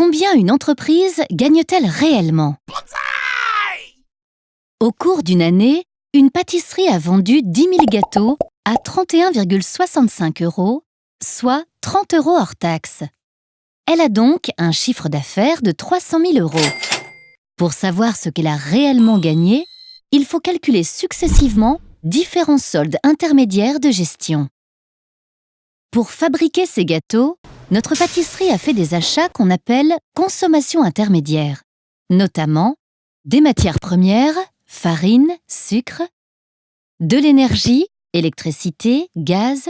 Combien une entreprise gagne-t-elle réellement? Au cours d'une année, une pâtisserie a vendu 10 000 gâteaux à 31,65 euros, soit 30 euros hors taxe. Elle a donc un chiffre d'affaires de 300 000 euros. Pour savoir ce qu'elle a réellement gagné, il faut calculer successivement différents soldes intermédiaires de gestion. Pour fabriquer ces gâteaux, notre pâtisserie a fait des achats qu'on appelle consommation intermédiaire, notamment des matières premières, farine, sucre, de l'énergie, électricité, gaz,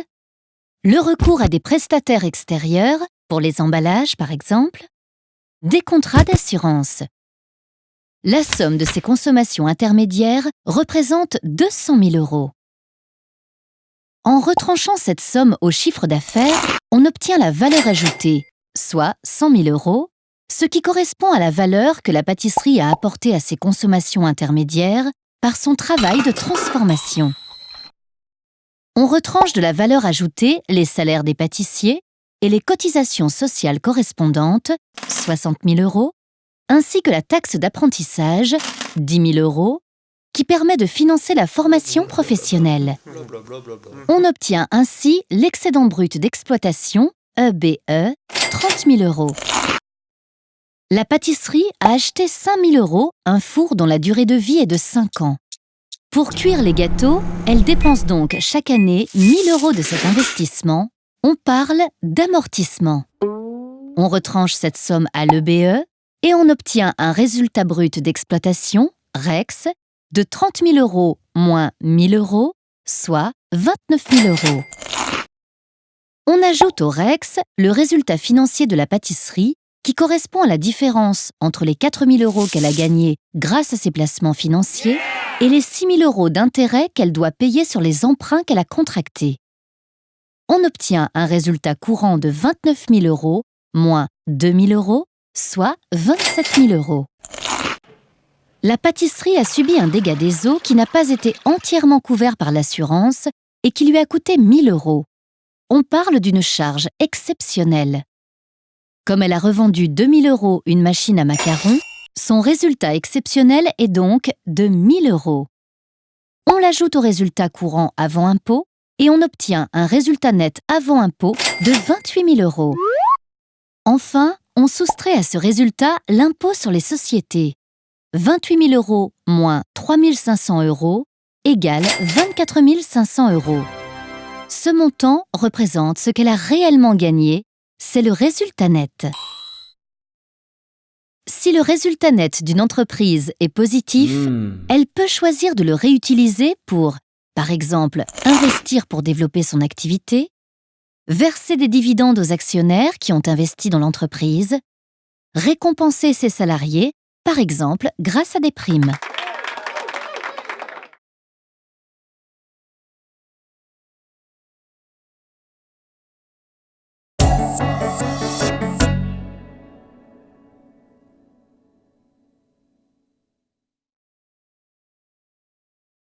le recours à des prestataires extérieurs, pour les emballages par exemple, des contrats d'assurance. La somme de ces consommations intermédiaires représente 200 000 euros. En retranchant cette somme au chiffre d'affaires, on obtient la valeur ajoutée, soit 100 000 euros, ce qui correspond à la valeur que la pâtisserie a apportée à ses consommations intermédiaires par son travail de transformation. On retranche de la valeur ajoutée les salaires des pâtissiers et les cotisations sociales correspondantes, 60 000 euros, ainsi que la taxe d'apprentissage, 10 000 euros, qui permet de financer la formation professionnelle. On obtient ainsi l'excédent brut d'exploitation, EBE, 30 000 euros. La pâtisserie a acheté 5 000 euros un four dont la durée de vie est de 5 ans. Pour cuire les gâteaux, elle dépense donc chaque année 1 000 euros de cet investissement. On parle d'amortissement. On retranche cette somme à l'EBE et on obtient un résultat brut d'exploitation, REX, de 30 000 euros moins 1 000 euros, soit 29 000 euros. On ajoute au REX le résultat financier de la pâtisserie qui correspond à la différence entre les 4 000 euros qu'elle a gagnés grâce à ses placements financiers et les 6 000 euros d'intérêt qu'elle doit payer sur les emprunts qu'elle a contractés. On obtient un résultat courant de 29 000 euros moins 2 000 euros, soit 27 000 euros. La pâtisserie a subi un dégât des eaux qui n'a pas été entièrement couvert par l'assurance et qui lui a coûté 1000 euros. On parle d'une charge exceptionnelle. Comme elle a revendu 2000 euros une machine à macarons, son résultat exceptionnel est donc de 1000 euros. On l'ajoute au résultat courant avant impôt et on obtient un résultat net avant impôt de 28 000 euros. Enfin, on soustrait à ce résultat l'impôt sur les sociétés. 28 000 euros moins 3 500 euros égale 24 500 euros. Ce montant représente ce qu'elle a réellement gagné, c'est le résultat net. Si le résultat net d'une entreprise est positif, Mmh. elle peut choisir de le réutiliser pour, par exemple, investir pour développer son activité, verser des dividendes aux actionnaires qui ont investi dans l'entreprise, récompenser ses salariés, par exemple grâce à des primes.